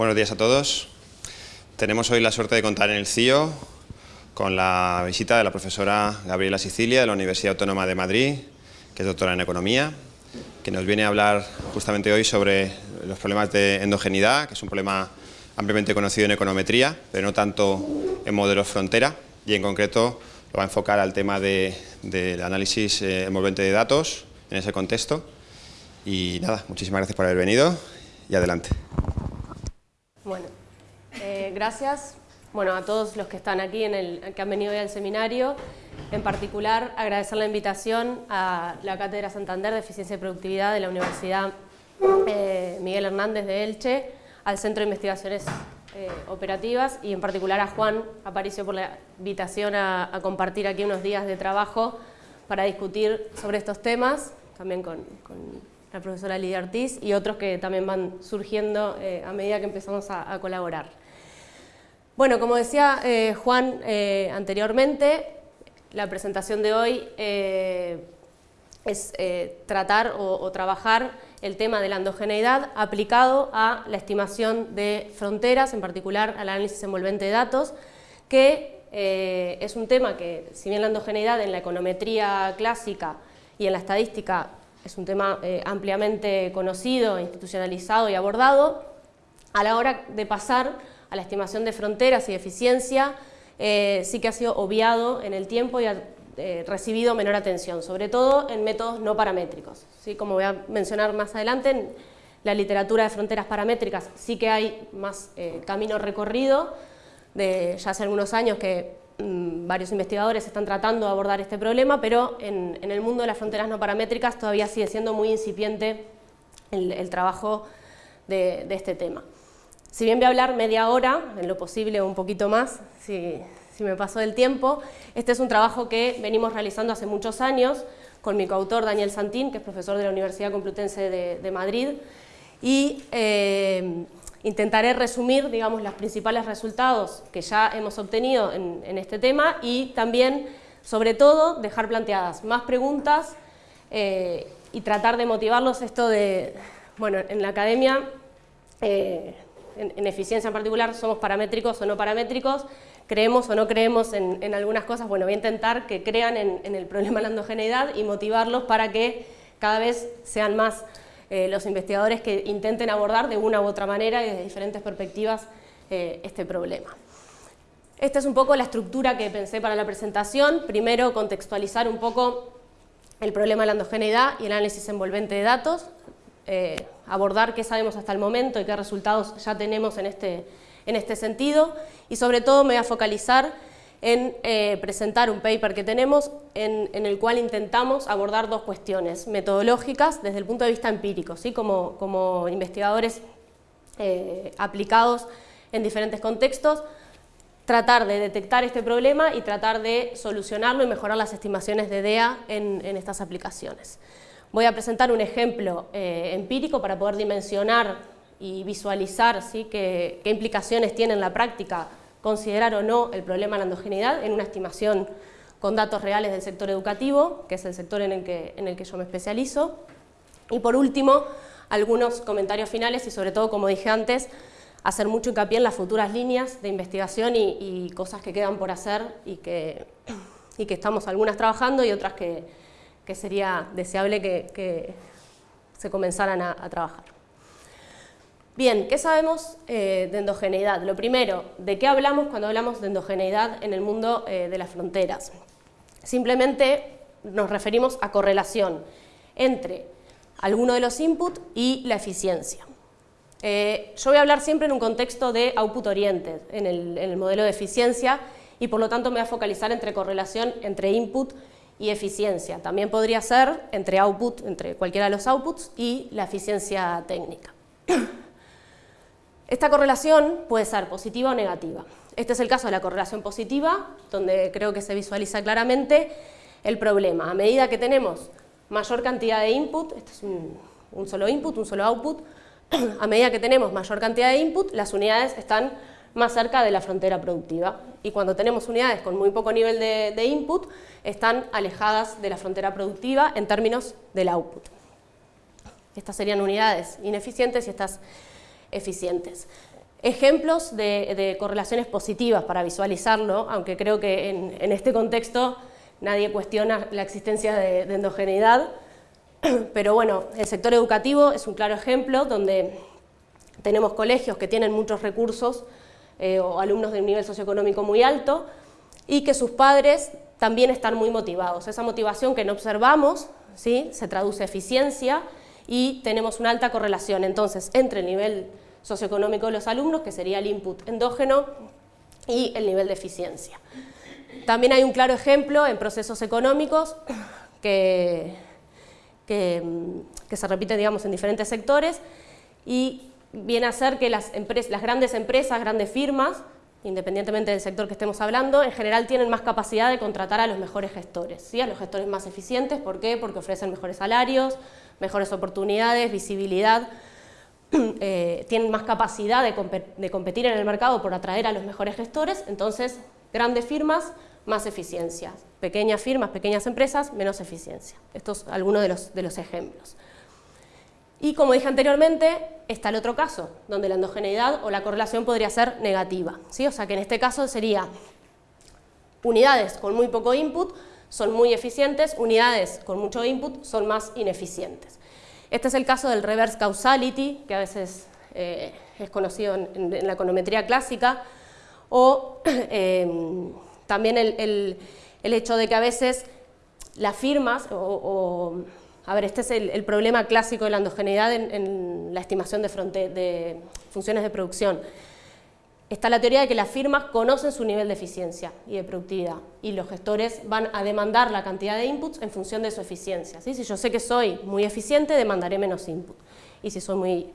Buenos días a todos. Tenemos hoy la suerte de contar en el CIO con la visita de la profesora Gabriela Sicilia de la Universidad Autónoma de Madrid, que es doctora en Economía, que nos viene a hablar justamente hoy sobre los problemas de endogeneidad, que es un problema ampliamente conocido en econometría, pero no tanto en modelos frontera, y en concreto lo va a enfocar al tema del análisis eh, envolvente de datos en ese contexto. Y nada, muchísimas gracias por haber venido y adelante. Bueno, eh, gracias bueno, a todos los que están aquí, en el, que han venido hoy al seminario. En particular, agradecer la invitación a la Cátedra Santander de Eficiencia y Productividad de la Universidad eh, Miguel Hernández de Elche, al Centro de Investigaciones eh, Operativas y en particular a Juan Aparicio por la invitación a, compartir aquí unos días de trabajo para discutir sobre estos temas, también con, la profesora Lidia Ortiz y otros que también van surgiendo eh, a medida que empezamos a, colaborar. Bueno, como decía Juan anteriormente, la presentación de hoy es tratar o trabajar el tema de la endogeneidad aplicado a la estimación de fronteras, en particular al análisis envolvente de datos, que eh, es un tema que, si bien la endogeneidad en la econometría clásica y en la estadística es un tema eh, ampliamente conocido, institucionalizado y abordado, a la hora de pasar a la estimación de fronteras y eficiencia, eh, sí que ha sido obviado en el tiempo y ha eh, recibido menor atención, sobre todo en métodos no paramétricos. ¿sí? Como voy a mencionar más adelante, en la literatura de fronteras paramétricas sí que hay más camino recorrido, de ya hace algunos años que varios investigadores están tratando de abordar este problema, pero en, el mundo de las fronteras no paramétricas todavía sigue siendo muy incipiente el, trabajo de, este tema. Si bien voy a hablar media hora, en lo posible un poquito más, si, si me pasó el tiempo. Este es un trabajo que venimos realizando hace muchos años con mi coautor Daniel Santín, que es profesor de la Universidad Complutense de, Madrid, y eh, intentaré resumir digamos, los principales resultados que ya hemos obtenido en, este tema y también, sobre todo, dejar planteadas más preguntas eh, y tratar de motivarlos. Esto de, bueno, en la academia, eh, en eficiencia en particular, somos paramétricos o no paramétricos, creemos o no creemos en, algunas cosas, bueno, voy a intentar que crean en, el problema de la endogeneidad y motivarlos para que cada vez sean más eh, los investigadores que intenten abordar de una u otra manera y desde diferentes perspectivas eh, este problema. Esta es un poco la estructura que pensé para la presentación. Primero, contextualizar un poco el problema de la endogeneidad y el análisis envolvente de datos, eh, abordar qué sabemos hasta el momento y qué resultados ya tenemos en este, en este sentido y sobre todo me voy a focalizar en eh, presentar un paper que tenemos en, el cual intentamos abordar dos cuestiones metodológicas desde el punto de vista empírico, ¿sí? como, como investigadores eh, aplicados en diferentes contextos, tratar de detectar este problema y tratar de solucionarlo y mejorar las estimaciones de DEA en, estas aplicaciones. Voy a presentar un ejemplo eh, empírico para poder dimensionar y visualizar ¿sí? qué, implicaciones tiene en la práctica considerar o no el problema de la endogeneidad en una estimación con datos reales del sector educativo, que es el sector en el que, en el que yo me especializo. Y por último, algunos comentarios finales y sobre todo, como dije antes, hacer mucho hincapié en las futuras líneas de investigación y, cosas que quedan por hacer y que, y que estamos algunas trabajando y otras que, que sería deseable que, se comenzaran a trabajar. Bien, ¿qué sabemos eh, de endogeneidad? Lo primero, ¿de qué hablamos cuando hablamos de endogeneidad en el mundo eh, de las fronteras? Simplemente nos referimos a correlación entre alguno de los inputs y la eficiencia. Eh, yo voy a hablar siempre en un contexto de output oriented, en el, en el modelo de eficiencia, y por lo tanto me voy a focalizar entre correlación entre input y eficiencia. También podría ser entre output, entre cualquiera de los outputs, y la eficiencia técnica. Esta correlación puede ser positiva o negativa. Este es el caso de la correlación positiva, donde creo que se visualiza claramente el problema. A medida que tenemos mayor cantidad de input, este es un, solo input, un solo output, a medida que tenemos mayor cantidad de input, las unidades están más cerca de la frontera productiva. Y cuando tenemos unidades con muy poco nivel de, de input, están alejadas de la frontera productiva en términos del output. Estas serían unidades ineficientes y estas eficientes. ejemplos de, correlaciones positivas para visualizarlo, aunque creo que en, este contexto nadie cuestiona la existencia de, endogeneidad, pero bueno, el sector educativo es un claro ejemplo donde tenemos colegios que tienen muchos recursos eh, o alumnos de un nivel socioeconómico muy alto y que sus padres también están muy motivados. Esa motivación que no observamos ¿sí? se traduce en eficiencia y tenemos una alta correlación entonces entre el nivel socioeconómico de los alumnos, que sería el input endógeno, y el nivel de eficiencia. También hay un claro ejemplo en procesos económicos que, que, se repite digamos, en diferentes sectores y viene a ser que las, las grandes empresas, grandes firmas, independientemente del sector que estemos hablando, en general tienen más capacidad de contratar a los mejores gestores, ¿sí? a los gestores más eficientes. ¿Por qué? Porque ofrecen mejores salarios, mejores oportunidades, visibilidad, eh, tienen más capacidad de, competir en el mercado por atraer a los mejores gestores, entonces grandes firmas, más eficiencia, pequeñas firmas, pequeñas empresas, menos eficiencia. Estos son algunos de los, de los ejemplos. Y como dije anteriormente, está el otro caso, donde la endogeneidad o la correlación podría ser negativa. ¿sí? O sea que en este caso sería unidades con muy poco input son muy eficientes, unidades con mucho input son más ineficientes. Este es el caso del reverse causality, que a veces eh, es conocido en, la econometría clásica, o em, también el, hecho de que a veces las firmas, o, a ver, este es el, problema clásico de la endogeneidad en, la estimación de, de funciones de producción, está la teoría de que las firmas conocen su nivel de eficiencia y de productividad y los gestores van a demandar la cantidad de inputs en función de su eficiencia. Si yo sé que soy muy eficiente, demandaré menos input y si soy muy,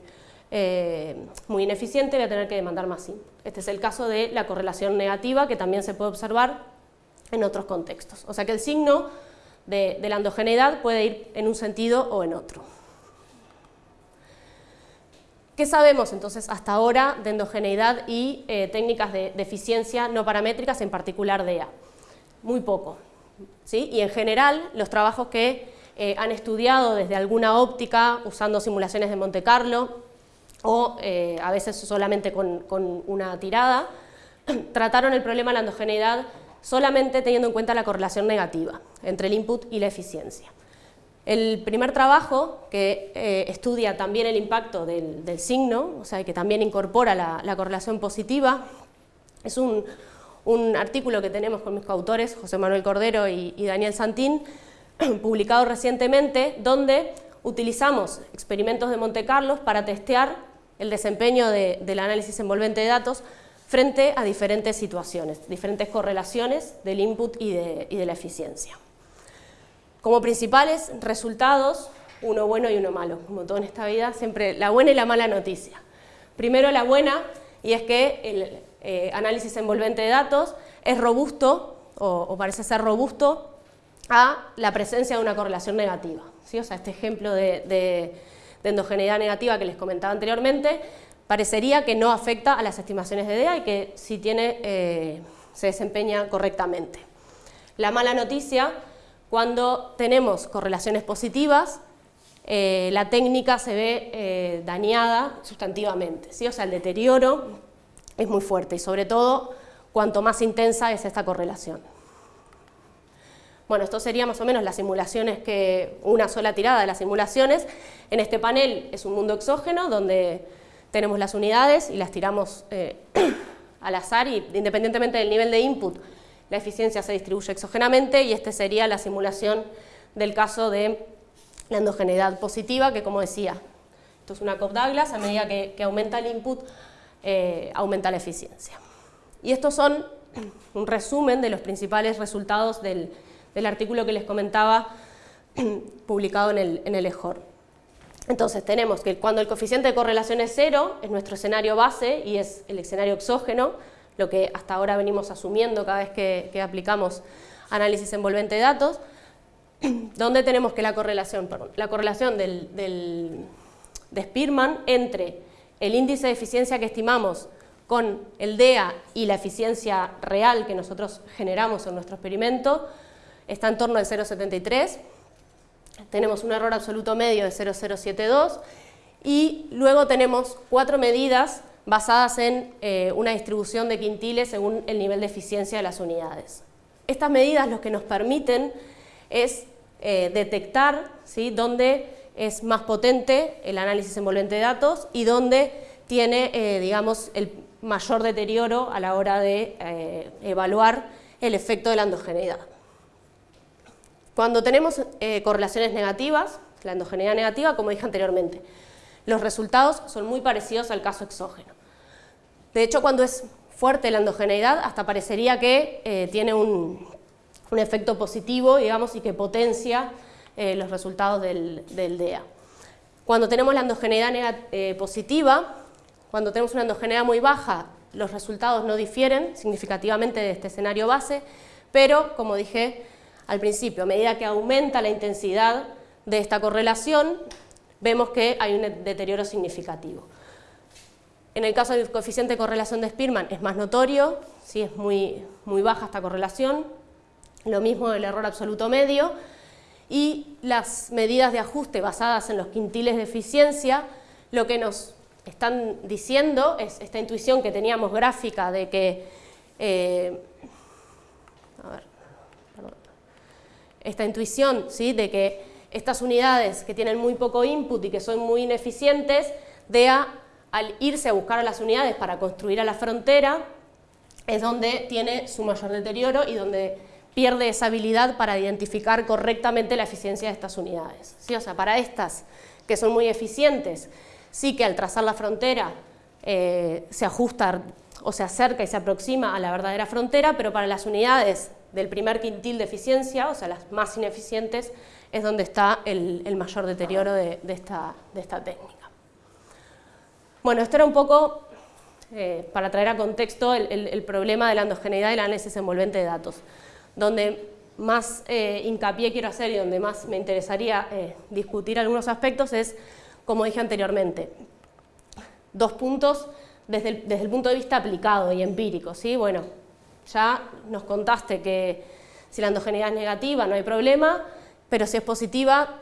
eh, muy ineficiente voy a tener que demandar más input. Este es el caso de la correlación negativa que también se puede observar en otros contextos. O sea que el signo de, la endogeneidad puede ir en un sentido o en otro. ¿Qué sabemos entonces hasta ahora de endogeneidad y eh, técnicas de, eficiencia no paramétricas, en particular DEA? Muy poco. ¿sí? Y en general, los trabajos que eh, han estudiado desde alguna óptica, usando simulaciones de Monte Carlo, o eh, a veces solamente con, con una tirada, trataron el problema de la endogeneidad solamente teniendo en cuenta la correlación negativa entre el input y la eficiencia. El primer trabajo, que eh, estudia también el impacto del, signo, o sea, que también incorpora la, correlación positiva, es un, artículo que tenemos con mis coautores, José Manuel Cordero y, Daniel Santín, publicado recientemente, donde utilizamos experimentos de Monte Carlos para testear el desempeño del análisis envolvente de datos frente a diferentes situaciones, diferentes correlaciones del input y de la eficiencia. Como principales resultados, uno bueno y uno malo. Como todo en esta vida, siempre la buena y la mala noticia. Primero la buena, y es que el eh, análisis envolvente de datos es robusto, o, parece ser robusto, a la presencia de una correlación negativa. ¿sí? O sea, este ejemplo de, endogeneidad negativa que les comentaba anteriormente, parecería que no afecta a las estimaciones de DEA y que si tiene, eh, se desempeña correctamente. La mala noticia cuando tenemos correlaciones positivas, eh, la técnica se ve eh, dañada sustantivamente, ¿sí? o sea, el deterioro es muy fuerte y sobre todo cuanto más intensa es esta correlación. Bueno, esto sería más o menos las simulaciones que, una sola tirada de las simulaciones. En este panel es un mundo exógeno donde tenemos las unidades y las tiramos eh, al azar y independientemente del nivel de input la eficiencia se distribuye exógenamente y esta sería la simulación del caso de la endogeneidad positiva, que como decía, esto es una Cobb-Douglas, a medida que, aumenta el input, eh, aumenta la eficiencia. Y estos son un resumen de los principales resultados del, artículo que les comentaba publicado en el, en el EJOR. Entonces tenemos que cuando el coeficiente de correlación es cero, es nuestro escenario base y es el escenario exógeno, lo que hasta ahora venimos asumiendo cada vez que, aplicamos análisis envolvente de datos, donde tenemos que la correlación, la correlación del, de Spearman entre el índice de eficiencia que estimamos con el DEA y la eficiencia real que nosotros generamos en nuestro experimento está en torno al 0,73, tenemos un error absoluto medio de 0,072 y luego tenemos cuatro medidas basadas en eh, una distribución de quintiles según el nivel de eficiencia de las unidades. Estas medidas lo que nos permiten es eh, detectar ¿sí? dónde es más potente el análisis envolvente de datos y dónde tiene, eh, digamos, el mayor deterioro a la hora de evaluar el efecto de la endogeneidad. Cuando tenemos correlaciones negativas, la endogeneidad negativa, como dije anteriormente, los resultados son muy parecidos al caso exógeno. De hecho, cuando es fuerte la endogeneidad, hasta parecería que eh, tiene un, efecto positivo, digamos, y que potencia eh, los resultados del, DEA. Cuando tenemos la endogeneidad eh, positiva, cuando tenemos una endogeneidad muy baja, los resultados no difieren significativamente de este escenario base, pero, como dije al principio, a medida que aumenta la intensidad de esta correlación, vemos que hay un deterioro significativo. En el caso del coeficiente de correlación de Spearman es más notorio, ¿sí? es muy, muy baja esta correlación, lo mismo el error absoluto medio, y las medidas de ajuste basadas en los quintiles de eficiencia, lo que nos están diciendo es esta intuición que teníamos gráfica de que eh, esta intuición ¿sí? de que estas unidades que tienen muy poco input y que son muy ineficientes, DEA al irse a buscar a las unidades para construir a la frontera, es donde tiene su mayor deterioro y donde pierde esa habilidad para identificar correctamente la eficiencia de estas unidades. ¿Sí? O sea, para estas que son muy eficientes, sí que al trazar la frontera eh, se ajusta o se acerca y se aproxima a la verdadera frontera, pero para las unidades del primer quintil de eficiencia, o sea, las más ineficientes, es donde está el, mayor deterioro de esta técnica. Bueno, esto era un poco eh, para traer a contexto el, problema de la endogeneidad y la análisis envolvente de datos. Donde más eh, hincapié quiero hacer y donde más me interesaría eh, discutir algunos aspectos es, como dije anteriormente, dos puntos desde el, punto de vista aplicado y empírico. ¿sí? Bueno, ya nos contaste que si la endogeneidad es negativa no hay problema, pero si es positiva,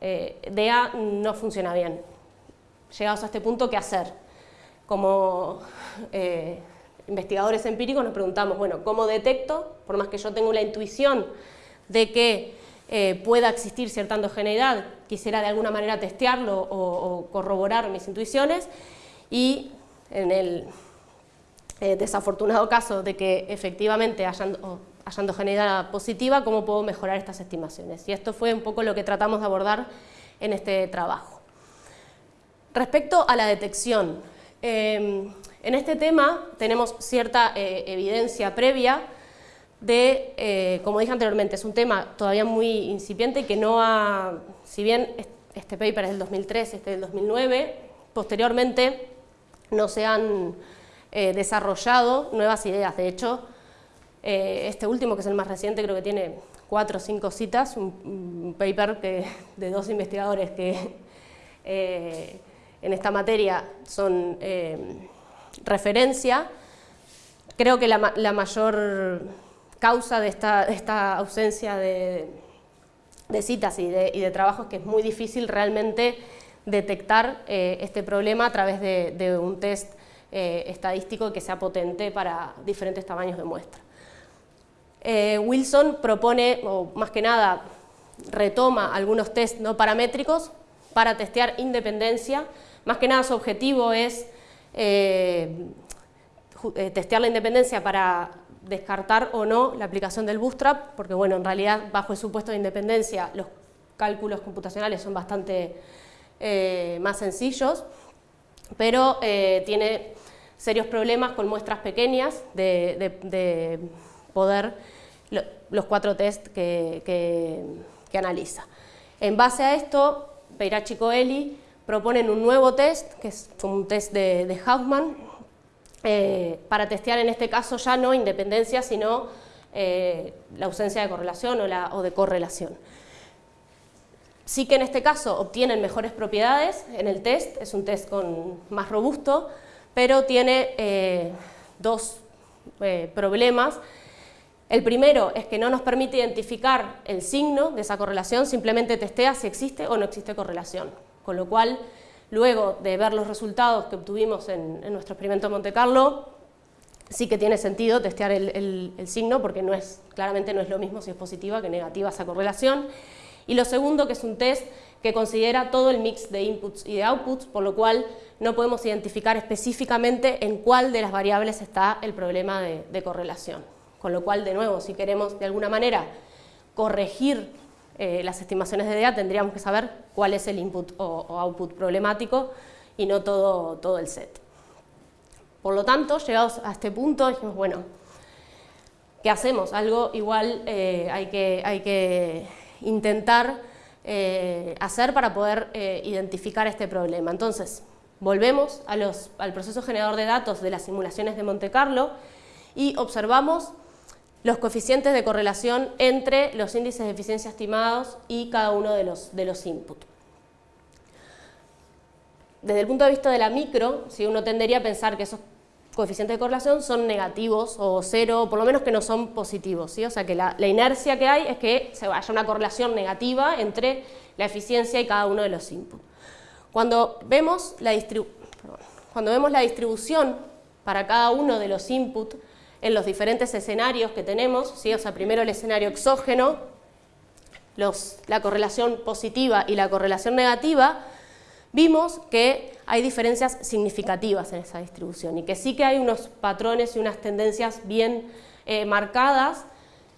DA no funciona bien llegados a este punto, ¿qué hacer? Como eh, investigadores empíricos nos preguntamos, bueno, ¿cómo detecto, por más que yo tenga la intuición de que eh, pueda existir cierta endogeneidad, quisiera de alguna manera testearlo o, corroborar mis intuiciones y en el eh, desafortunado caso de que efectivamente haya, haya endogeneidad positiva, ¿cómo puedo mejorar estas estimaciones? Y esto fue un poco lo que tratamos de abordar en este trabajo. Respecto a la detección, em, en este tema tenemos cierta eh, evidencia previa de, eh, como dije anteriormente, es un tema todavía muy incipiente y que no ha, si bien este paper es del 2003, este es del 2009, posteriormente no se han eh, desarrollado nuevas ideas. De hecho, este último, que es el más reciente, creo que tiene cuatro o cinco citas, un, paper de dos investigadores que en esta materia son eh, referencia. Creo que la, mayor causa de esta, ausencia de, citas y de, trabajos es que es muy difícil realmente detectar eh, este problema a través de, un test eh, estadístico que sea potente para diferentes tamaños de muestra. Wilson propone, o más que nada, retoma algunos test no paramétricos para testear independencia más que nada su objetivo es eh, eh, testear la independencia para descartar o no la aplicación del bootstrap, porque bueno, en realidad bajo el supuesto de independencia los cálculos computacionales son bastante eh, más sencillos, pero tiene serios problemas con muestras pequeñas de, poder los cuatro test que, analiza. En base a esto, Peirachi Coeli proponen un nuevo test, que es un test de, de eh, para testear en este caso ya no independencia, sino eh, la ausencia de correlación o, la, o, de correlación. Sí que en este caso obtienen mejores propiedades en el test, es un test más robusto, pero tiene eh, dos problemas. El primero es que no nos permite identificar el signo de esa correlación, simplemente testea si existe o no existe correlación con lo cual luego de ver los resultados que obtuvimos en, nuestro experimento de Monte Carlo, sí que tiene sentido testear el, signo porque no es, claramente no es lo mismo si es positiva que negativa esa correlación. Y lo segundo, que es un test que considera todo el mix de inputs y de outputs, por lo cual no podemos identificar específicamente en cuál de las variables está el problema de, correlación. Con lo cual, de nuevo, si queremos de alguna manera corregir eh, las estimaciones de DA, tendríamos que saber cuál es el input o, output problemático y no todo, todo el set. Por lo tanto, llegados a este punto, dijimos, bueno, ¿qué hacemos? Algo igual eh, hay, que, hay que intentar eh, hacer para poder eh, identificar este problema. Entonces, volvemos al proceso generador de datos de las simulaciones de Monte Carlo y observamos los coeficientes de correlación entre los índices de eficiencia estimados y cada uno de los, de los inputs. Desde el punto de vista de la micro, si uno tendería a pensar que esos coeficientes de correlación son negativos o cero, por lo menos que no son positivos. ¿sí? O sea que la, inercia que hay es que se haya una correlación negativa entre la eficiencia y cada uno de los inputs. Cuando vemos la, cuando vemos la distribución para cada uno de los inputs en los diferentes escenarios que tenemos, ¿sí? o sea, primero el escenario exógeno, los, la correlación positiva y la correlación negativa, vimos que hay diferencias significativas en esa distribución y que sí que hay unos patrones y unas tendencias bien eh, marcadas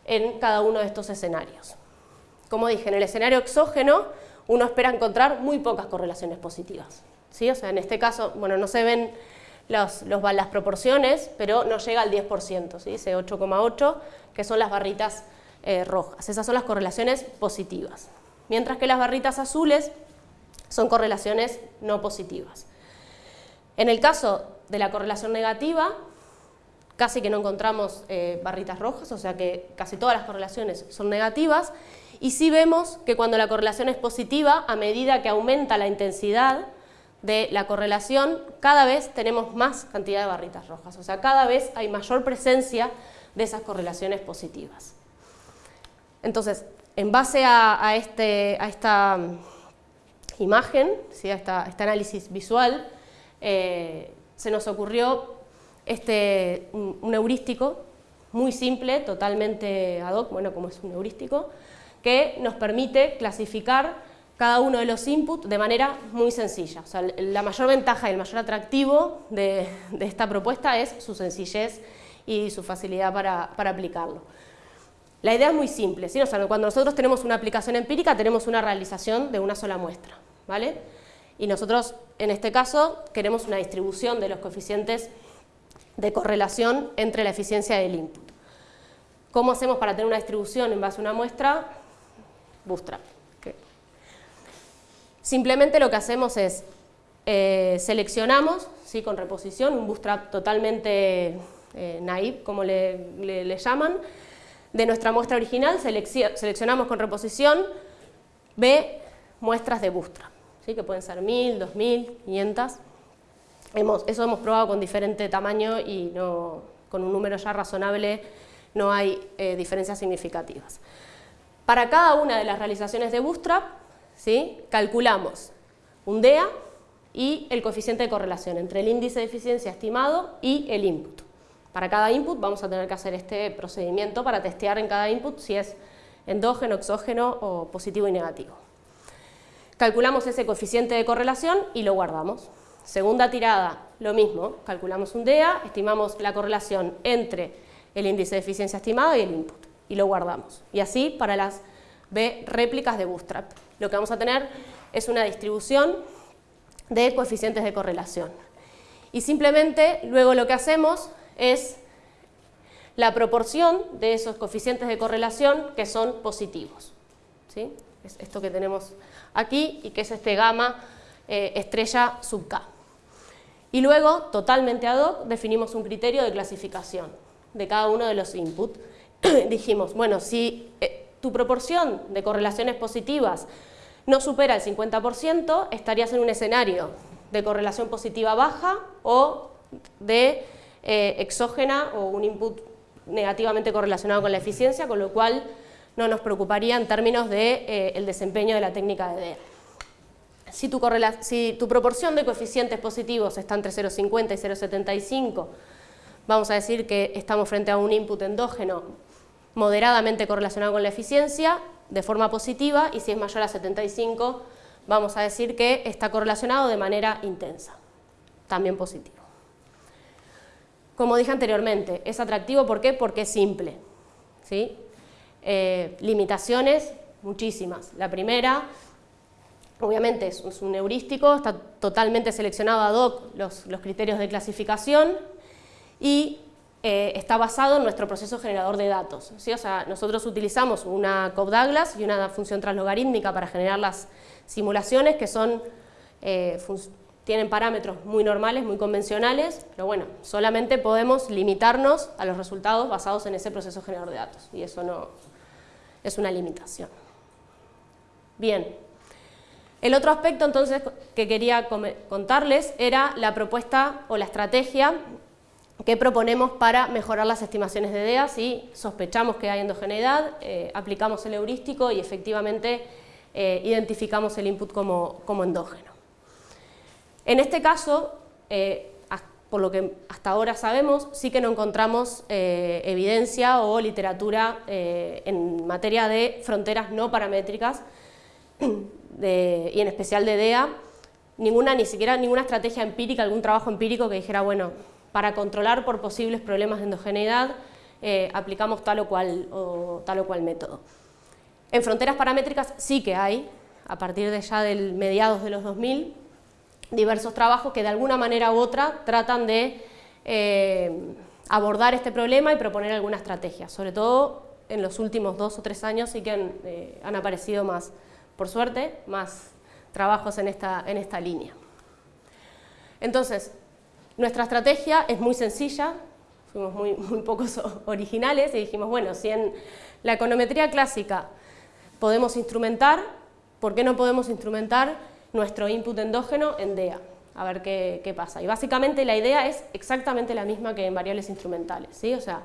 en cada uno de estos escenarios. Como dije, en el escenario exógeno uno espera encontrar muy pocas correlaciones positivas. ¿sí? O sea, en este caso, bueno, no se ven las proporciones, pero no llega al 10%, ¿sí? ese 8,8, que son las barritas eh, rojas. Esas son las correlaciones positivas. Mientras que las barritas azules son correlaciones no positivas. En el caso de la correlación negativa, casi que no encontramos eh, barritas rojas, o sea que casi todas las correlaciones son negativas, y sí vemos que cuando la correlación es positiva, a medida que aumenta la intensidad de la correlación, cada vez tenemos más cantidad de barritas rojas, o sea, cada vez hay mayor presencia de esas correlaciones positivas. Entonces, en base a, este, a esta imagen, ¿sí? a, este análisis visual, eh, se nos ocurrió este, un, heurístico muy simple, totalmente ad hoc, bueno, como es un heurístico, que nos permite clasificar cada uno de los inputs de manera muy sencilla. La mayor ventaja y el mayor atractivo de, esta propuesta es su sencillez y su facilidad para aplicarlo. La idea es muy simple, ¿sí? cuando nosotros tenemos una aplicación empírica tenemos una realización de una sola muestra. ¿vale? Y nosotros, en este caso, queremos una distribución de los coeficientes de correlación entre la eficiencia del input. ¿Cómo hacemos para tener una distribución en base a una muestra? Bootstrap. Simplemente lo que hacemos es eh, seleccionamos ¿sí? con reposición, un bootstrap totalmente eh, naive, como le, llaman, de nuestra muestra original, seleccionamos con reposición B muestras de bootstrap que pueden ser 1000, 2000, 500. Hemos, eso hemos probado con diferente tamaño y no, con un número ya razonable no hay eh, diferencias significativas. Para cada una de las realizaciones de Bootstrap, ¿sí? calculamos un DEA y el coeficiente de correlación entre el índice de eficiencia estimado y el input. Para cada input vamos a tener que hacer este procedimiento para testear en cada input si es endógeno, exógeno o positivo y negativo. Calculamos ese coeficiente de correlación y lo guardamos. Segunda tirada, lo mismo, calculamos un DEA, estimamos la correlación entre el índice de eficiencia estimado y el input, y lo guardamos. Y así para las B réplicas de Bootstrap. Lo que vamos a tener es una distribución de coeficientes de correlación. Y simplemente luego lo que hacemos es la proporción de esos coeficientes de correlación que son positivos. ¿sí? Es esto que tenemos aquí y que es este gamma eh, estrella sub K. Y luego, totalmente ad hoc, definimos un criterio de clasificación de cada uno de los inputs. Dijimos, bueno, si eh, tu proporción de correlaciones positivas no supera el 50%, estarías en un escenario de correlación positiva baja o de eh, exógena o un input negativamente correlacionado con la eficiencia, con lo cual no nos preocuparía en términos del de, eh, desempeño de la técnica de DEA. si tu, si tu proporción de coeficientes positivos está entre 0,50 y 0,75, vamos a decir que estamos frente a un input endógeno moderadamente correlacionado con la eficiencia, de forma positiva, y si es mayor a 75, vamos a decir que está correlacionado de manera intensa, también positivo. Como dije anteriormente, es atractivo ¿por porque es simple. ¿sí? Eh, limitaciones, muchísimas. La primera, obviamente es, un heurístico, está totalmente seleccionado ad hoc los, los criterios de clasificación y eh, está basado en nuestro proceso generador de datos. ¿sí? O sea, nosotros utilizamos una Cobb-Douglas y una función translogarítmica para generar las simulaciones que son, eh, tienen parámetros muy normales, muy convencionales, pero bueno, solamente podemos limitarnos a los resultados basados en ese proceso generador de datos y eso no es una limitación. Bien, el otro aspecto entonces que quería contarles era la propuesta o la estrategia que proponemos para mejorar las estimaciones de DEA si sospechamos que hay endogeneidad, eh, aplicamos el heurístico y efectivamente eh, identificamos el input como, endógeno. En este caso, eh, por lo que hasta ahora sabemos, sí que no encontramos evidencia o literatura en materia de fronteras no paramétricas y en especial de DEA, ninguna, ni siquiera ninguna estrategia empírica, algún trabajo empírico que dijera, bueno, para controlar por posibles problemas de endogeneidad eh, aplicamos tal o, cual, o, tal o cual método. En fronteras paramétricas sí que hay, a partir de ya del mediados de los 2000, diversos trabajos que de alguna manera u otra tratan de eh, abordar este problema y proponer alguna estrategia. Sobre todo en los últimos dos o tres años sí que han, eh, han aparecido más, por suerte, más trabajos en esta, en esta línea. Entonces, nuestra estrategia es muy sencilla, fuimos muy, muy pocos originales y dijimos, bueno, si en la econometría clásica podemos instrumentar, ¿por qué no podemos instrumentar nuestro input endógeno en DEA? A ver qué, pasa. Y básicamente la idea es exactamente la misma que en variables instrumentales, ¿sí? O sea,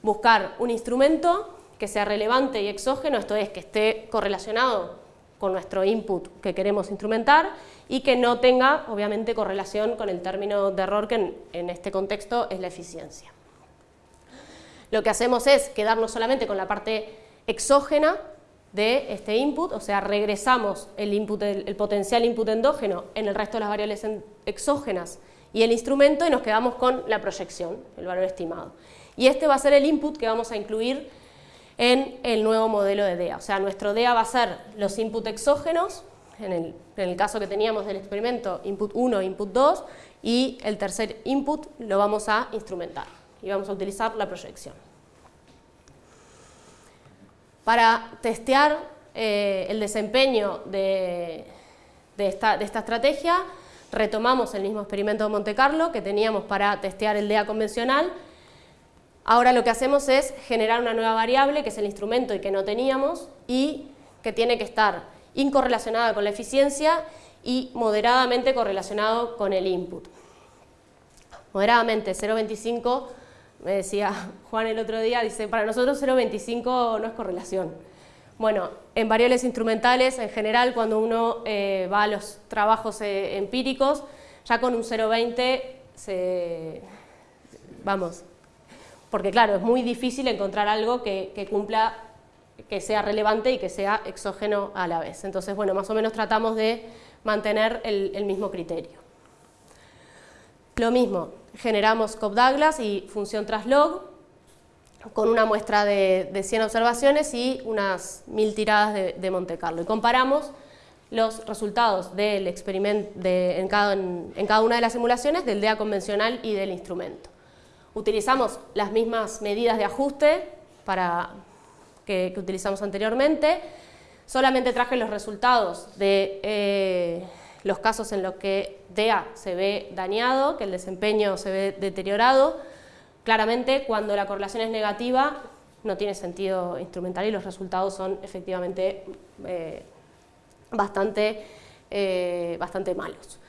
buscar un instrumento que sea relevante y exógeno, esto es, que esté correlacionado con nuestro input que queremos instrumentar y que no tenga, obviamente, correlación con el término de error que en, este contexto es la eficiencia. Lo que hacemos es quedarnos solamente con la parte exógena de este input, o sea, regresamos el, input, el, potencial input endógeno en el resto de las variables exógenas y el instrumento y nos quedamos con la proyección, el valor estimado. Y este va a ser el input que vamos a incluir en el nuevo modelo de DEA. O sea, nuestro DEA va a ser los input exógenos, en el, caso que teníamos del experimento, input 1 input 2, y el tercer input lo vamos a instrumentar y vamos a utilizar la proyección. Para testear eh, el desempeño de, esta, estrategia, retomamos el mismo experimento de Monte Carlo que teníamos para testear el DEA convencional. Ahora lo que hacemos es generar una nueva variable, que es el instrumento y que no teníamos, y que tiene que estar incorrelacionada con la eficiencia y moderadamente correlacionado con el input. Moderadamente, 0,25, me decía Juan el otro día, dice, para nosotros 0,25 no es correlación. Bueno, en variables instrumentales, en general, cuando uno eh, va a los trabajos eh, empíricos, ya con un 0,20 se... vamos, porque claro, es muy difícil encontrar algo que, que cumpla que sea relevante y que sea exógeno a la vez. Entonces, bueno, más o menos tratamos de mantener el, mismo criterio. Lo mismo, generamos Cobb-Douglas y función traslog con una muestra de, 100 observaciones y unas 1000 tiradas de, Monte Carlo. Y comparamos los resultados del experimento en, cada, en, cada, una de las simulaciones del DEA convencional y del instrumento. Utilizamos las mismas medidas de ajuste para, que, utilizamos anteriormente. Solamente traje los resultados de eh, los casos en los que DEA se ve dañado, que el desempeño se ve deteriorado. Claramente, cuando la correlación es negativa, no tiene sentido instrumental y los resultados son efectivamente eh, bastante, eh, bastante malos.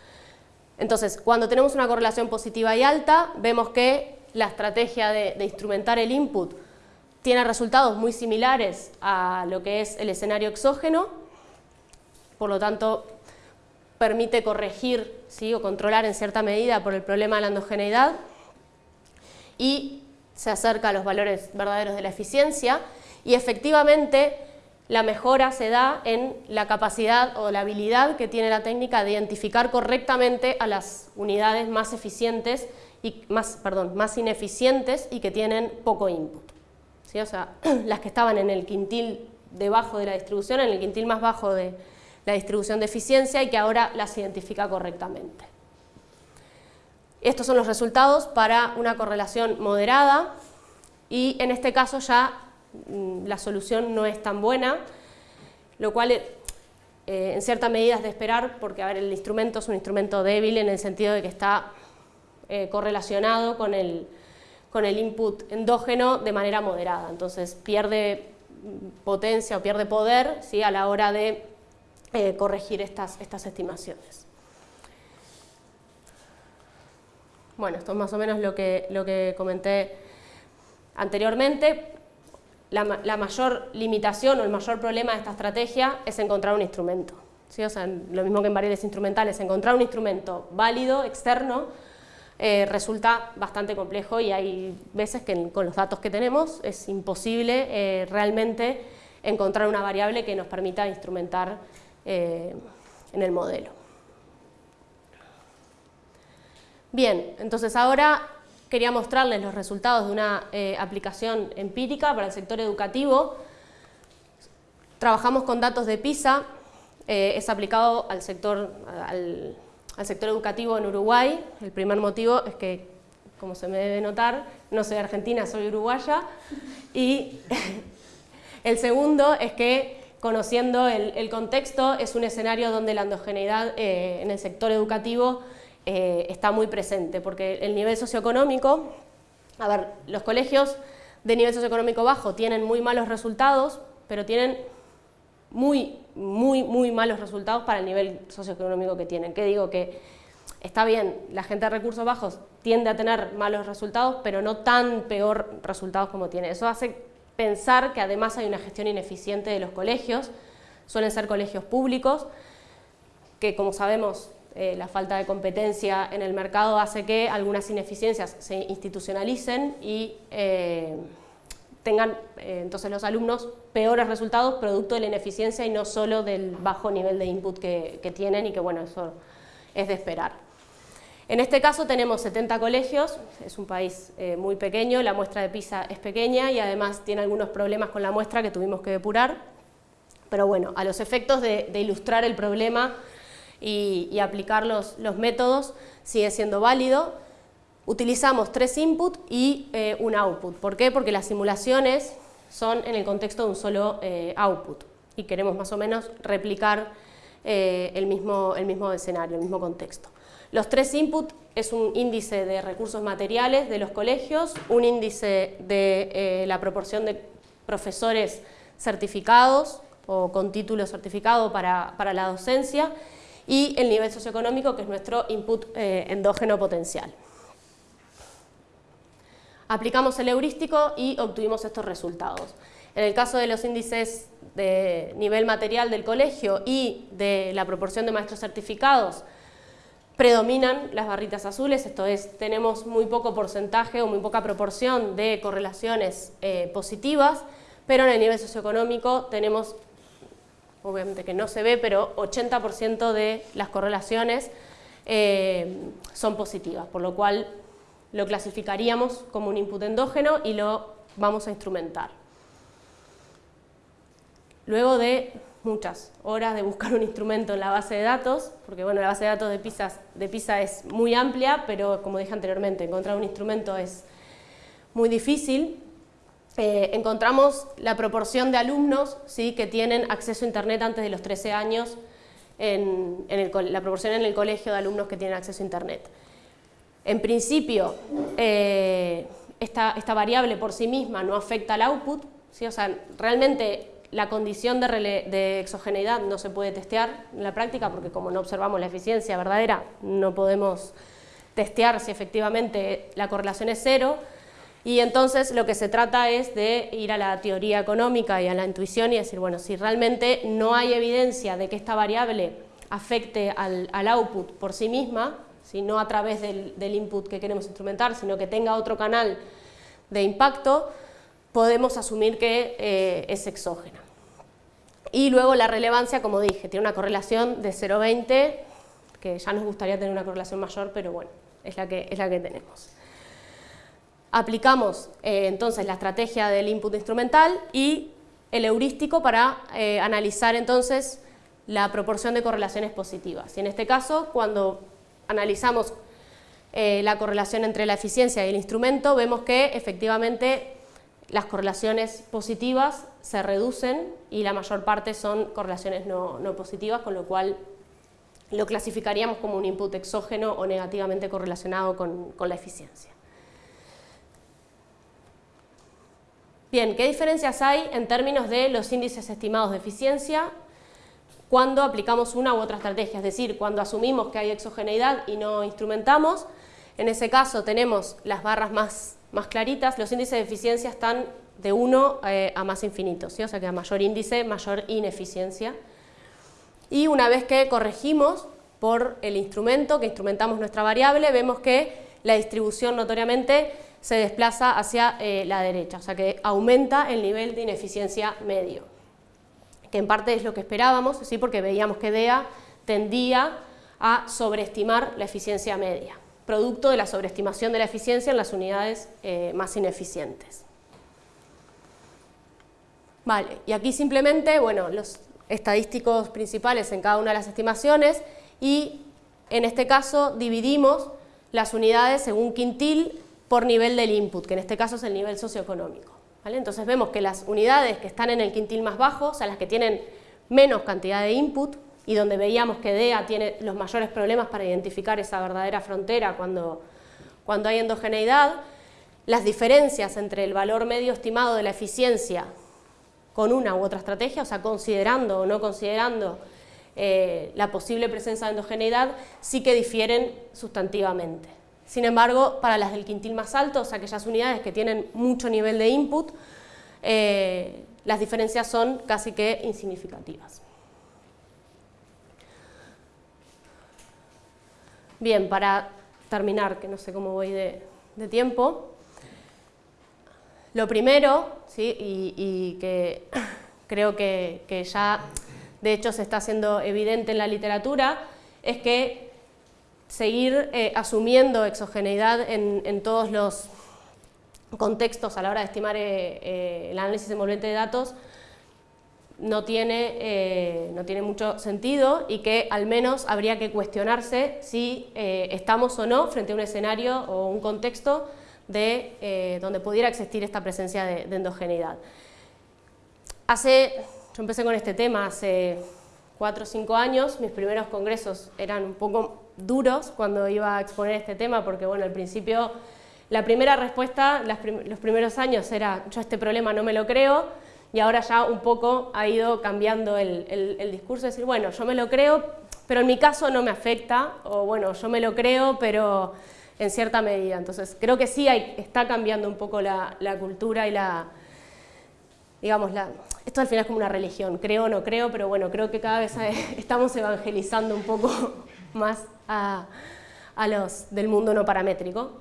Entonces, cuando tenemos una correlación positiva y alta, vemos que la estrategia de instrumentar el input tiene resultados muy similares a lo que es el escenario exógeno, por lo tanto permite corregir o controlar en cierta medida por el problema de la endogeneidad y se acerca a los valores verdaderos de la eficiencia y efectivamente la mejora se da en la capacidad o la habilidad que tiene la técnica de identificar correctamente a las unidades más eficientes y más, perdón, más ineficientes y que tienen poco input. ¿Sí? O sea, las que estaban en el quintil debajo de la distribución, en el quintil más bajo de la distribución de eficiencia y que ahora las identifica correctamente. Estos son los resultados para una correlación moderada y en este caso ya mm, la solución no es tan buena, lo cual eh, en cierta medida es de esperar porque a el instrumento es un instrumento débil en el sentido de que está eh, correlacionado con el, con el input endógeno de manera moderada, entonces pierde potencia o pierde poder ¿sí? a la hora de eh, corregir estas, estas estimaciones. Bueno, esto es más o menos lo que, lo que comenté anteriormente. La, mayor limitación o el mayor problema de esta estrategia es encontrar un instrumento. ¿sí? O sea, lo mismo que en variables instrumentales, encontrar un instrumento válido, externo, eh, resulta bastante complejo y hay veces que con los datos que tenemos es imposible eh, realmente encontrar una variable que nos permita instrumentar eh, en el modelo. Bien, entonces ahora quería mostrarles los resultados de una aplicación empírica para el sector educativo. Trabajamos con datos de PISA, es aplicado al sector, al, al sector educativo en Uruguay. El primer motivo es que, como se me debe notar, no soy argentina, soy uruguaya. Y el segundo es que, conociendo el, contexto, es un escenario donde la endogeneidad eh, en el sector educativo eh, está muy presente, porque el nivel socioeconómico, a ver, los colegios de nivel socioeconómico bajo tienen muy malos resultados, pero tienen muy, muy, muy malos resultados para el nivel socioeconómico que tienen. Que digo que está bien, la gente de recursos bajos tiende a tener malos resultados, pero no tan peor resultados como tiene. Eso hace pensar que además hay una gestión ineficiente de los colegios, suelen ser colegios públicos, que como sabemos eh, la falta de competencia en el mercado hace que algunas ineficiencias se institucionalicen y eh, tengan eh, entonces los alumnos peores resultados producto de la ineficiencia y no solo del bajo nivel de input que, tienen y que bueno, eso es de esperar. En este caso tenemos 70 colegios, es un país eh, muy pequeño, la muestra de PISA es pequeña y además tiene algunos problemas con la muestra que tuvimos que depurar, pero bueno, a los efectos de, ilustrar el problema y, aplicar los, métodos sigue siendo válido, utilizamos tres inputs y eh, un output. ¿Por qué? Porque las simulaciones son en el contexto de un solo eh, output y queremos más o menos replicar el mismo escenario, el mismo contexto. Los tres inputs es un índice de recursos materiales de los colegios, un índice de la proporción de profesores certificados o con título certificado para, para la docencia y el nivel socioeconómico que es nuestro input endógeno potencial. Aplicamos el heurístico y obtuvimos estos resultados. En el caso de los índices de nivel material del colegio y de la proporción de maestros certificados, predominan las barritas azules, esto es, tenemos muy poco porcentaje o muy poca proporción de correlaciones eh, positivas, pero en el nivel socioeconómico tenemos, obviamente que no se ve, pero 80% de las correlaciones eh, son positivas, por lo cual lo clasificaríamos como un input endógeno y lo vamos a instrumentar. Luego de muchas horas de buscar un instrumento en la base de datos, porque bueno, la base de datos de PISA, de PISA es muy amplia, pero como dije anteriormente, encontrar un instrumento es muy difícil. Eh, encontramos la proporción de alumnos ¿sí? que tienen acceso a Internet antes de los 13 años, en, la proporción en el colegio de alumnos que tienen acceso a Internet. En principio, eh, esta, variable por sí misma no afecta al output, ¿sí? o sea, realmente la condición de, exogeneidad no se puede testear en la práctica porque como no observamos la eficiencia verdadera, no podemos testear si efectivamente la correlación es cero, y entonces lo que se trata es de ir a la teoría económica y a la intuición y decir, bueno, si realmente no hay evidencia de que esta variable afecte al, output por sí misma, no a través del, input que queremos instrumentar, sino que tenga otro canal de impacto, podemos asumir que eh, es exógena. Y luego la relevancia, como dije, tiene una correlación de 0,20, que ya nos gustaría tener una correlación mayor, pero bueno, es la que, es la que tenemos. Aplicamos eh, entonces la estrategia del input instrumental y el heurístico para eh, analizar entonces la proporción de correlaciones positivas. Y en este caso, cuando analizamos eh, la correlación entre la eficiencia y el instrumento, vemos que efectivamente las correlaciones positivas se reducen y la mayor parte son correlaciones no, positivas, con lo cual lo clasificaríamos como un input exógeno o negativamente correlacionado con, la eficiencia. Bien, ¿qué diferencias hay en términos de los índices estimados de eficiencia cuando aplicamos una u otra estrategia? Es decir, cuando asumimos que hay exogeneidad y no instrumentamos, en ese caso tenemos las barras más claritas, los índices de eficiencia están de 1 eh, a más infinito, o sea que a mayor índice, mayor ineficiencia. Y una vez que corregimos por el instrumento, que instrumentamos nuestra variable, vemos que la distribución notoriamente se desplaza hacia eh, la derecha, o sea que aumenta el nivel de ineficiencia medio, que en parte es lo que esperábamos, ¿sí? porque veíamos que DEA tendía a sobreestimar la eficiencia media, producto de la sobreestimación de la eficiencia en las unidades eh, más ineficientes. Vale, y aquí simplemente, bueno, los estadísticos principales en cada una de las estimaciones y en este caso dividimos las unidades según quintil por nivel del input, que en este caso es el nivel socioeconómico. Entonces vemos que las unidades que están en el quintil más bajo, o sea, las que tienen menos cantidad de input, y donde veíamos que DEA tiene los mayores problemas para identificar esa verdadera frontera cuando, cuando hay endogeneidad, las diferencias entre el valor medio estimado de la eficiencia con una u otra estrategia, o sea, considerando o no considerando eh, la posible presencia de endogeneidad, sí que difieren sustantivamente. Sin embargo, para las del quintil más alto, o sea, aquellas unidades que tienen mucho nivel de input, eh, las diferencias son casi que insignificativas. Bien, para terminar, que no sé cómo voy de, tiempo, lo primero, ¿sí? y, que creo que, ya de hecho se está haciendo evidente en la literatura, es que seguir eh, asumiendo exogeneidad en, todos los contextos a la hora de estimar eh, eh, el análisis envolvente de datos no tiene, no tiene mucho sentido y que al menos habría que cuestionarse si estamos o no frente a un escenario o un contexto de, donde pudiera existir esta presencia de, de endogeneidad. Hace, yo empecé con este tema hace cuatro o cinco años, mis primeros congresos eran un poco duros cuando iba a exponer este tema, porque bueno, al principio la primera respuesta, los primeros años era yo este problema no me lo creo, y ahora ya un poco ha ido cambiando el, el, discurso, de decir, bueno, yo me lo creo, pero en mi caso no me afecta, o bueno, yo me lo creo, pero en cierta medida. Entonces, creo que sí hay, está cambiando un poco la, la cultura y la, digamos, la, esto al final es como una religión, creo o no creo, pero bueno, creo que cada vez estamos evangelizando un poco más a, los del mundo no paramétrico.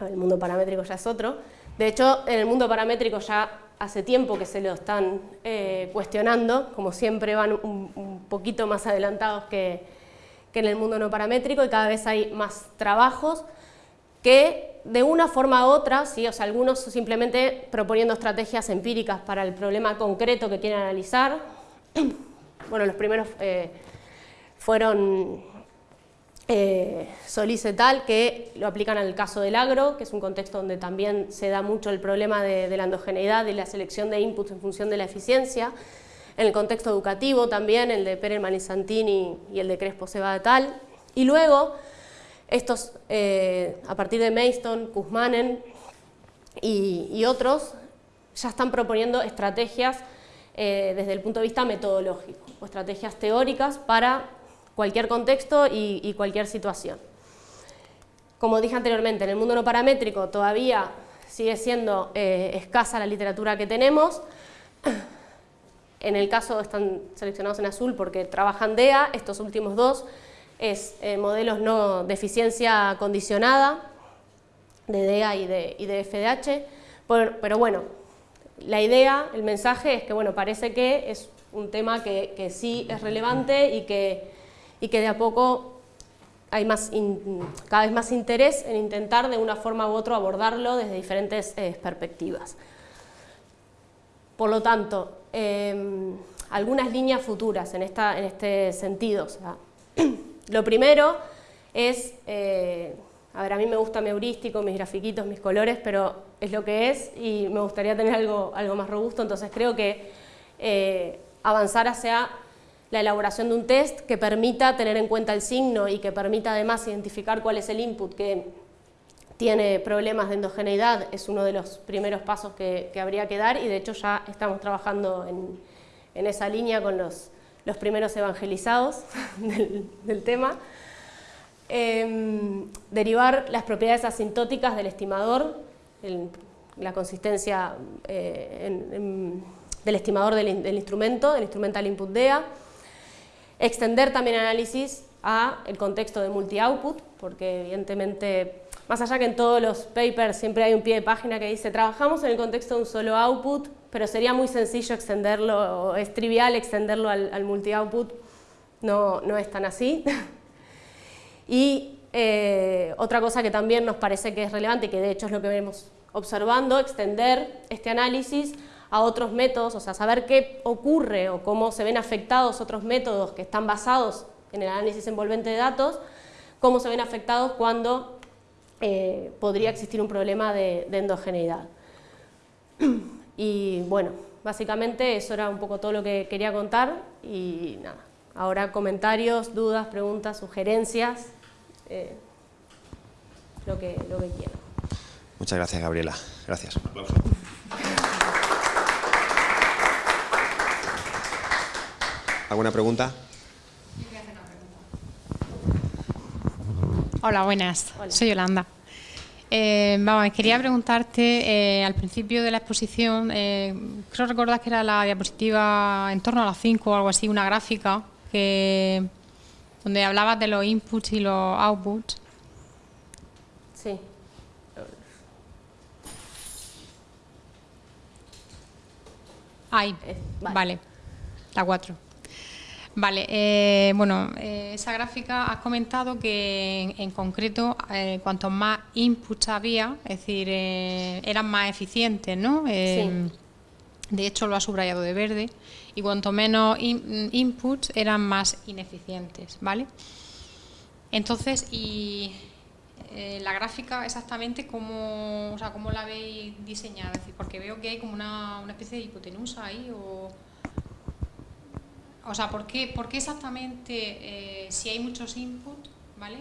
El mundo paramétrico ya es otro. De hecho, en el mundo paramétrico ya hace tiempo que se lo están eh, cuestionando, como siempre van un, poquito más adelantados que, que en el mundo no paramétrico y cada vez hay más trabajos que de una forma u otra, ¿sí? o sea, algunos simplemente proponiendo estrategias empíricas para el problema concreto que quieren analizar. Bueno, los primeros eh, fueron eh, Solís et al, que lo aplican al caso del agro, que es un contexto donde también se da mucho el problema de, la endogeneidad y la selección de inputs en función de la eficiencia. En el contexto educativo también, el de Perelman y Santini y el de Crespo Seba et al. Y luego, estos, eh, a partir de Mayston, Kuzmanen y, otros, ya están proponiendo estrategias eh, desde el punto de vista metodológico, o estrategias teóricas para cualquier contexto y, cualquier situación. Como dije anteriormente, en el mundo no paramétrico todavía sigue siendo eh, escasa la literatura que tenemos en el caso están seleccionados en azul porque trabajan DEA, estos últimos dos es eh, modelos no de eficiencia condicionada, de DEA y de, FDH, pero, bueno, la idea, el mensaje es que bueno, parece que es un tema que, sí es relevante y que, y que de a poco hay más cada vez más interés en intentar de una forma u otra abordarlo desde diferentes eh, perspectivas. Por lo tanto, em, algunas líneas futuras en, esta, en este sentido. lo primero es, eh, a ver, a mí me gusta mi heurístico, mis grafiquitos, mis colores, pero es lo que es y me gustaría tener algo, algo más robusto, entonces creo que eh, avanzar hacia la elaboración de un test que permita tener en cuenta el signo y que permita además identificar cuál es el input que tiene problemas de endogeneidad es uno de los primeros pasos que, habría que dar y de hecho ya estamos trabajando en, esa línea con los, los primeros evangelizados del, tema. Em, derivar las propiedades asintóticas del estimador, la consistencia eh, del estimador del, instrumento, del instrumental input DEA, Extender también análisis a el contexto de multi-output, porque evidentemente, más allá que en todos los papers siempre hay un pie de página que dice trabajamos en el contexto de un solo output, pero sería muy sencillo extenderlo, o es trivial extenderlo al, multi-output, no, no es tan así. y eh, otra cosa que también nos parece que es relevante que de hecho es lo que venimos observando, extender este análisis a otros métodos, o sea, saber qué ocurre o cómo se ven afectados otros métodos que están basados en el análisis envolvente de datos, cómo se ven afectados cuando eh, podría existir un problema de, endogeneidad. Y bueno, básicamente eso era un poco todo lo que quería contar y nada, ahora comentarios, dudas, preguntas, sugerencias, eh, lo, que, lo que quieran. Muchas gracias, Gabriela. Gracias. ¿Alguna pregunta? Hola, buenas. Soy Yolanda. Eh, vamos, quería preguntarte, eh, al principio de la exposición, eh, creo recordar que era la diapositiva en torno a las 5 o algo así, una gráfica que, donde hablabas de los inputs y los outputs. Sí. Ahí, vale. la 4. Vale, eh, bueno, eh, esa gráfica has comentado que en, concreto eh, cuanto más inputs había, es decir, eran más eficientes, ¿no? De hecho lo ha subrayado de verde y cuanto menos inputs eran más ineficientes, ¿vale? Entonces, y la gráfica exactamente cómo, o sea, cómo la habéis diseñado, es decir, porque veo que hay como una, una especie de hipotenusa ahí o o sea, ¿por qué, exactamente eh, si hay muchos inputs, ¿vale?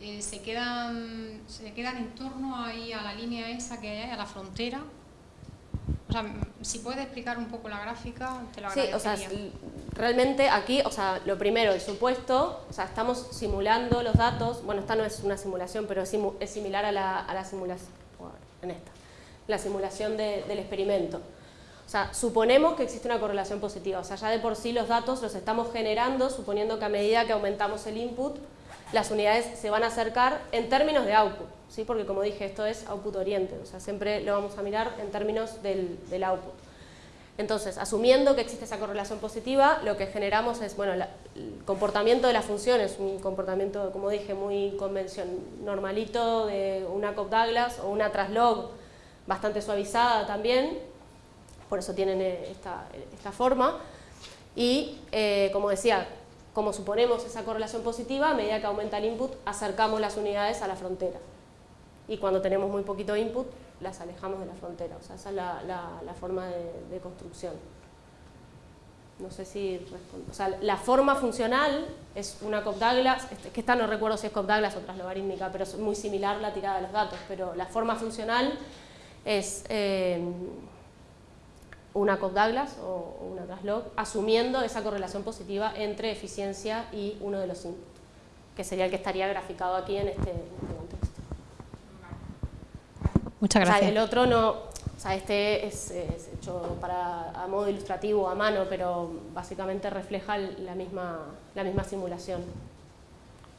Eh, se, quedan, se quedan en torno ahí a la línea esa que hay, a la frontera. O sea, si puedes explicar un poco la gráfica, te lo agradecería. Sí, o sea, realmente aquí, o sea, lo primero, el supuesto, o sea, estamos simulando los datos, bueno, esta no es una simulación, pero es, similar a la, a la simulación, en esta, la simulación del experimento. O sea, suponemos que existe una correlación positiva, o sea, ya de por sí los datos los estamos generando suponiendo que a medida que aumentamos el input, las unidades se van a acercar en términos de output, ¿sí? porque como dije, esto es output oriente, o sea, siempre lo vamos a mirar en términos del, output. Entonces, asumiendo que existe esa correlación positiva, lo que generamos es, bueno, el comportamiento de la función es un comportamiento, como dije, muy convencional, normalito de una Cobb-Douglas o una traslog bastante suavizada también, por eso tienen eh, esta, forma. Y, eh, como decía, como suponemos esa correlación positiva, a medida que aumenta el input, acercamos las unidades a la frontera. Y cuando tenemos muy poquito input, las alejamos de la frontera. O sea, esa es la, forma de, construcción. No sé si O sea, la forma funcional es una Cobb-Douglas, este, que esta no recuerdo si es Cobb-Douglas o logarítmica, pero es muy similar la tirada de los datos. Pero la forma funcional es... Eh, una Cobb-Douglas o, una Traslog, asumiendo esa correlación positiva entre eficiencia y uno de los inputs, que sería el que estaría graficado aquí en este, este contexto. Muchas gracias. el otro no, O sea, este es, hecho para, a modo ilustrativo, a mano, pero básicamente refleja la misma, la misma simulación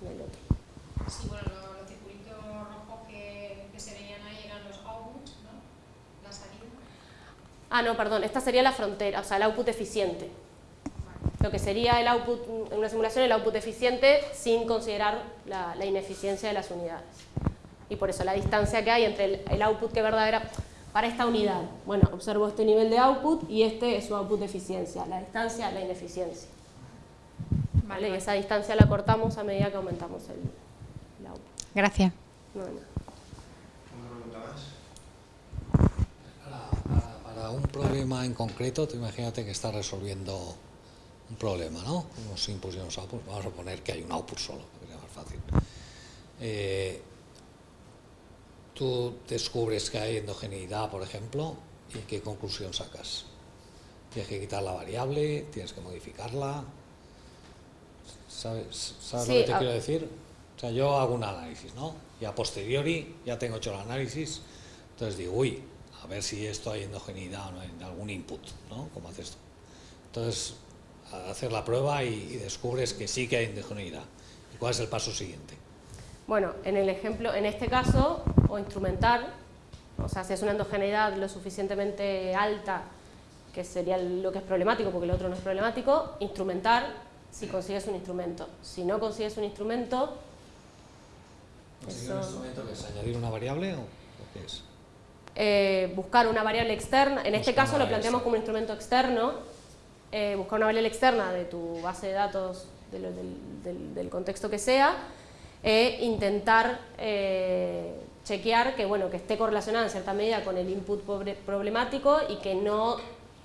del otro. Sí, bueno, los, circulitos rojos que, se veían ahí eran los outputs, ¿no? La salida. Ah, no, perdón, esta sería la frontera, o sea, el output eficiente. Lo que sería el output, en una simulación, el output eficiente sin considerar la, ineficiencia de las unidades. Y por eso la distancia que hay entre el, el output que verdadera para esta unidad. Bueno, observo este nivel de output y este es su output de eficiencia, la distancia, la ineficiencia. ¿Vale? Y esa distancia la cortamos a medida que aumentamos el, output. Gracias. Para, un problema en concreto, tú imagínate que estás resolviendo un problema, ¿no? Unos inputs y unos outputs. Vamos a poner que hay un output solo, que más fácil. Eh, tú descubres que hay endogeneidad, por ejemplo, y qué conclusión sacas. Tienes que quitar la variable, tienes que modificarla. ¿Sabes, lo que te quiero decir? O sea, yo hago un análisis, ¿no? Y a posteriori ya tengo hecho el análisis, entonces digo, uy, a ver si esto hay endogeneidad o no en algún input, ¿no? ¿Cómo haces esto? Entonces, hacer la prueba y, y descubres que sí que hay endogeneidad. ¿Y cuál es el paso siguiente? Bueno, en el ejemplo, en este caso, o instrumentar, o sea, si es una endogeneidad lo suficientemente alta, que sería lo que es problemático, porque el otro no es problemático, instrumentar si consigues un instrumento. Si no consigues un instrumento... ¿Conseguir un instrumento que es añadir una variable o, qué es? Eh, buscar una variable externa, en este caso lo planteamos como un instrumento externo, eh, buscar una variable externa de tu base de datos, del contexto que sea, e intentar eh, chequear que, bueno, que esté correlacionada en cierta medida con el input problemático y que no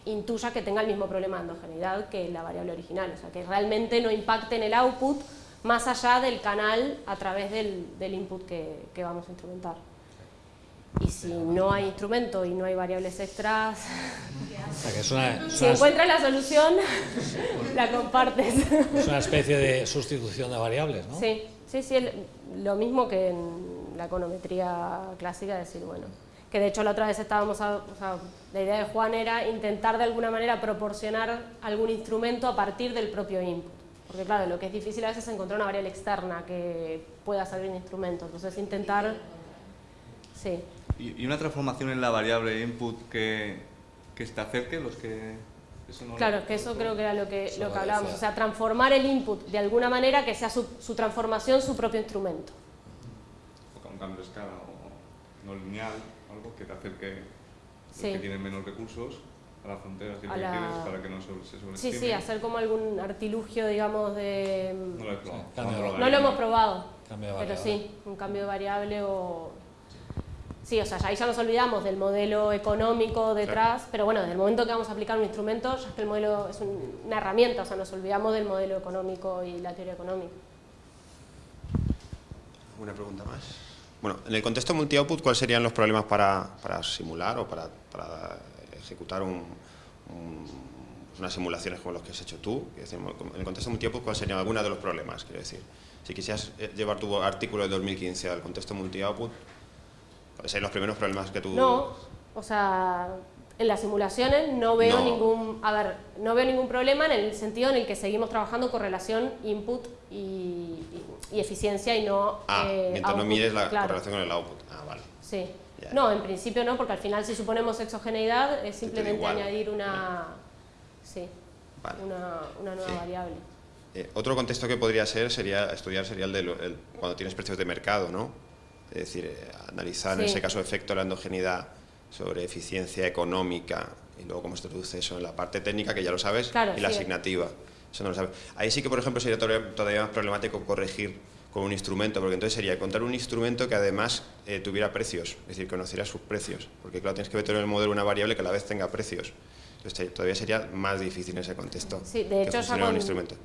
intuya que tenga el mismo problema de endogeneidad que la variable original, o sea, que realmente no impacte en el output más allá del canal a través del, input que, vamos a instrumentar. Y si no hay instrumento y no hay variables extras, si encuentras la solución, la compartes. Es una especie de sustitución de variables, ¿no? Sí. Sí, sí, lo mismo que en la econometría clásica, decir, bueno, que de hecho la otra vez estábamos, o sea, la idea de Juan era intentar de alguna manera proporcionar algún instrumento a partir del propio input. Porque claro, lo que es difícil a veces es encontrar una variable externa que pueda servir de instrumento, entonces intentar... Sí. ¿Y una transformación en la variable input que, que se acerque, los que claro, que eso creo que era lo que, lo que hablábamos, o sea, transformar el input de alguna manera que sea su, transformación su propio instrumento. O un cambio de escala o no lineal, algo que te acerque los que tienen menos recursos a las fronteras que la... para que no se, sobreestime. Sí, sí, hacer como algún artilugio, digamos, de... No lo, he probado. no lo hemos probado, pero sí, un cambio de variable o Sí, o sea, ahí ya nos olvidamos del modelo económico detrás, pero bueno, desde el momento que vamos a aplicar un instrumento, ya es que el modelo es una herramienta, o sea, nos olvidamos del modelo económico y la teoría económica. ¿Una pregunta más? Bueno, en el contexto multi-output, ¿cuáles serían los problemas para, simular o para, ejecutar unas simulaciones como los que has hecho tú? En el contexto multi-output, ¿cuáles serían algunos de los problemas? Quiero decir, si quisieras eh, llevar tu artículo de 2015 al contexto multi-output, ¿Cuáles son los primeros problemas que tú...? No, o sea, en las simulaciones no veo ningún... A ver, no veo ningún problema en el sentido en el que seguimos trabajando con relación input y, eficiencia y no... Ah, eh, mientras no mires la correlación con el output. Ah, vale. Sí. No, en principio no, porque al final si suponemos exogeneidad es simplemente añadir una... Sí, una, una, nueva variable. Eh, otro contexto que podría ser sería estudiar sería el de cuando tienes precios de mercado, ¿no? Es decir, eh, analizar en ese caso efecto de la endogeneidad sobre eficiencia económica y luego cómo se traduce eso en la parte técnica, que ya lo sabes, y la asignativa. Eso no lo sabes. Ahí sí que, por ejemplo, sería todavía más problemático corregir con un instrumento, porque entonces sería encontrar un instrumento que además eh, tuviera precios, es decir, conociera sus precios, porque claro, tienes que meter en el modelo una variable que a la vez tenga precios. Entonces todavía sería más difícil en ese contexto. Sí, de hecho, que un instrumento.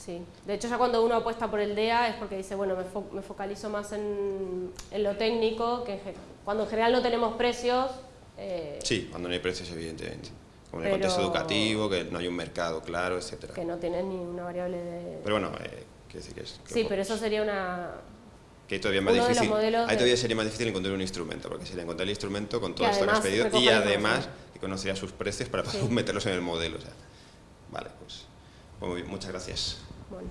Sí, de hecho ya cuando uno apuesta por el DEA es porque dice, bueno, me, focalizo más en, lo técnico, que cuando en general no tenemos precios... Eh, sí, cuando no hay precios, evidentemente. Como en el contexto educativo, que no hay un mercado claro, etcétera. Que no tienes ni una variable de... Pero bueno, eh, decir que es... sí, pero eso sería una... que todavía más difícil. Ahí todavía sería más difícil encontrar un instrumento, porque sería encontrar el instrumento con todo esto que has pedido y además que conocería sus precios para meterlos en el modelo. vale, pues, pues, muy bien, muchas gracias. Rahman.